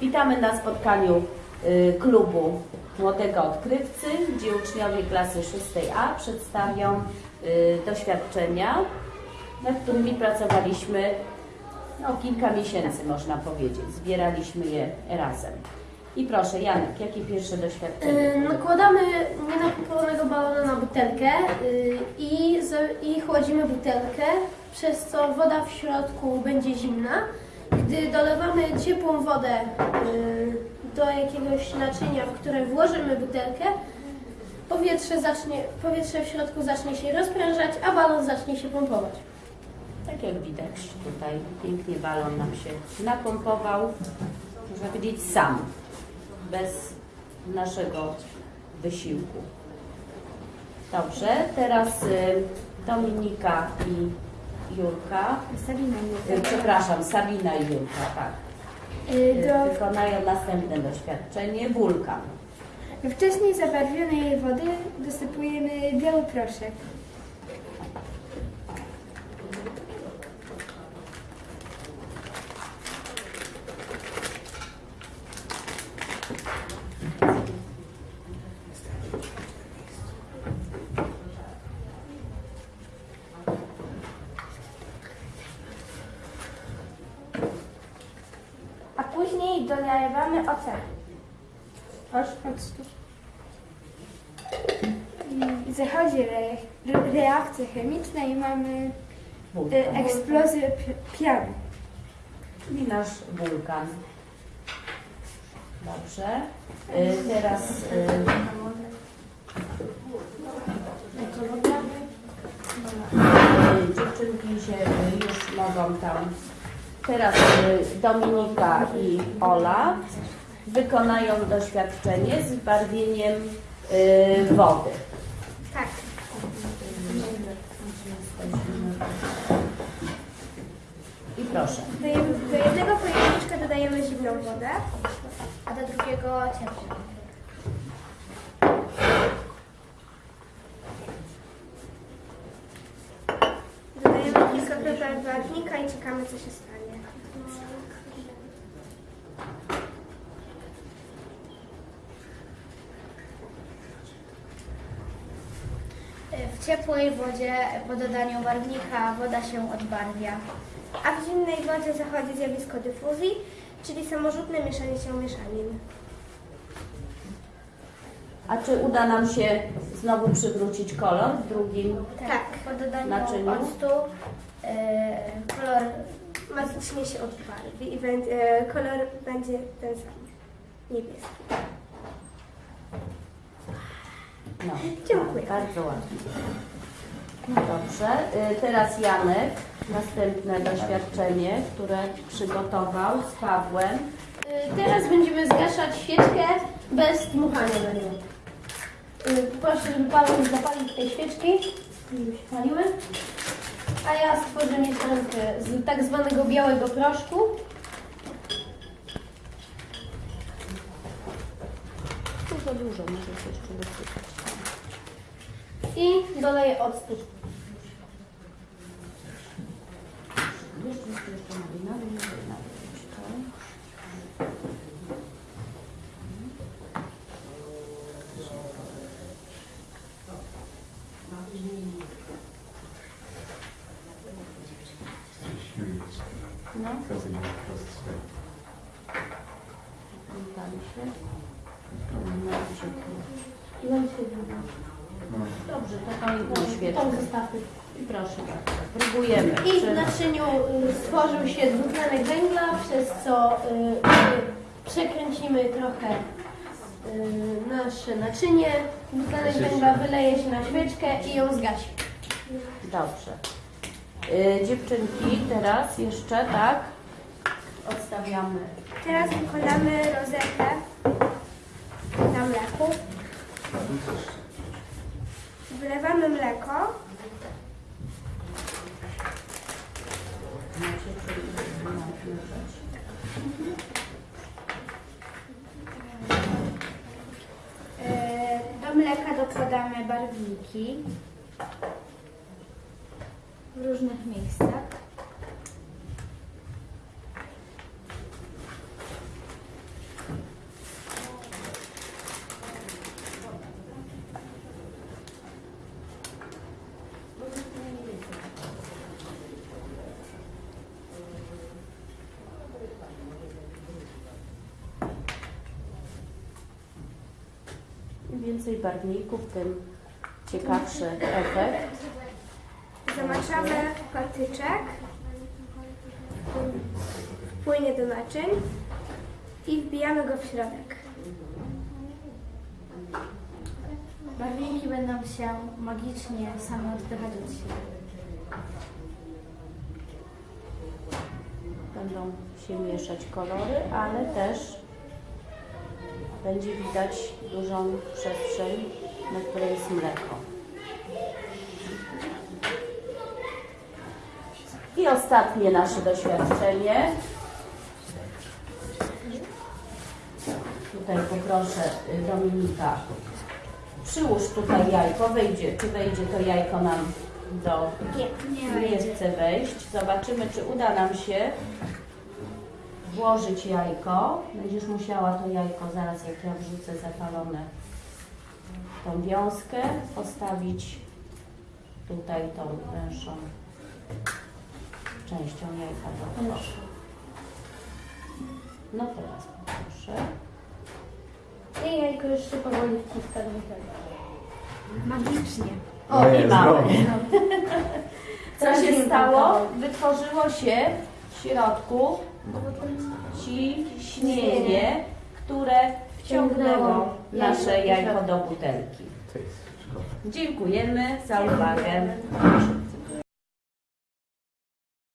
Witamy na spotkaniu y, klubu Młodego Odkrywcy, gdzie uczniowie klasy 6A przedstawią y, doświadczenia, nad którymi pracowaliśmy no, kilka miesięcy, można powiedzieć. Zbieraliśmy je razem. I proszę, Janek, jakie pierwsze doświadczenie? Y, Nakładamy nienapompiowanego balona na butelkę i, z- i chłodzimy butelkę, przez co woda w środku będzie zimna. Gdy dolewamy ciepłą wodę y, do jakiegoś naczynia, w które włożymy butelkę, powietrze, zacznie, powietrze w środku zacznie się rozprężać, a balon zacznie się pompować. Tak jak widać tutaj, pięknie balon nam się napompował, można powiedzieć sam, bez naszego wysiłku. Dobrze, teraz y, Dominika i Julka, Sabina y, przepraszam, Sabina i Julka, tak, y, Do wykonają następne doświadczenie, wulkan. wcześniej zabarwionej wody dosypujemy biały proszek. A później dolewamy ocet. Octu. I zachodzi re, re, reakcja chemiczna i mamy e, eksplozję pi- piany. czyli nasz wulkan. Dobrze, y, teraz y, Dziewczynki się już mogą tam. Teraz y, Dominika i Ola wykonają doświadczenie z barwieniem y, wody. Tak. I proszę. Do, jed- do jednego pojemniczka dodajemy zimną wodę, a do drugiego ciepłą. Dodajemy kilka kropel barwnika i czekamy, co się stanie. W ciepłej wodzie po dodaniu barwnika woda się odbarwia. A w zimnej wodzie zachodzi zjawisko dyfuzji, czyli samorzutne mieszanie się mieszanin. A czy uda nam się znowu przywrócić kolor w drugim? Tak. Po dodaniu Naczyniu? octu e, kolor Magicznie się odbarwi i będzie, kolor będzie ten sam. Niebieski. No, Dziękuję. Bardzo ładnie. No dobrze, y, teraz Janek, następne doświadczenie, które przygotował z Pawłem. Y, Teraz będziemy zgaszać świeczkę bez dmuchania na nią. Y, Proszę, żeby Paweł zapalił tej świeczki. Już się paliły. A ja stworzę mieszankę z tak zwanego białego proszku. Za dużo, możesz jeszcze dosypać. I doleję octu. No, pali się. Dobrze, to tą jedną Tą zostawmy. I proszę bardzo, próbujemy. I w Czy- naczyniu y, stworzył się dwutlenek węgla, przez co y, przekręcimy trochę y, nasze naczynie. Dwutlenek węgla wyleje się na świeczkę i ją zgasi. Dobrze. Y, dziewczynki, teraz jeszcze, tak? Odstawiamy. Teraz wykładamy rozetę na mleku. Wlewamy mleko. E, do mleka dokładamy barwniki w różnych miejscach. Więcej barwników, tym ciekawszy efekt. Zamaczamy patyczek. Płynie do naczyń i wbijamy go w środek. Barwniki będą się magicznie same odpychać od siebie. Będą się mieszać kolory, ale też będzie widać dużą przestrzeń, na której jest mleko. I ostatnie nasze doświadczenie. Tutaj poproszę Dominika. Przyłóż tutaj jajko, wejdzie, czy wejdzie to jajko nam do... Nie, nie chce wejść. Zobaczymy, czy uda nam się włożyć jajko. Będziesz musiała to jajko zaraz, jak ja wrzucę zapalone tą wiązkę, postawić tutaj tą węższą częścią jajka do No teraz poproszę. I jajko już się powoli wciska do Magicznie. O, i mamy. Co się stało? Wytworzyło się środku ciśnienie, które wciągnęło nasze jajko do butelki. Dziękujemy za uwagę.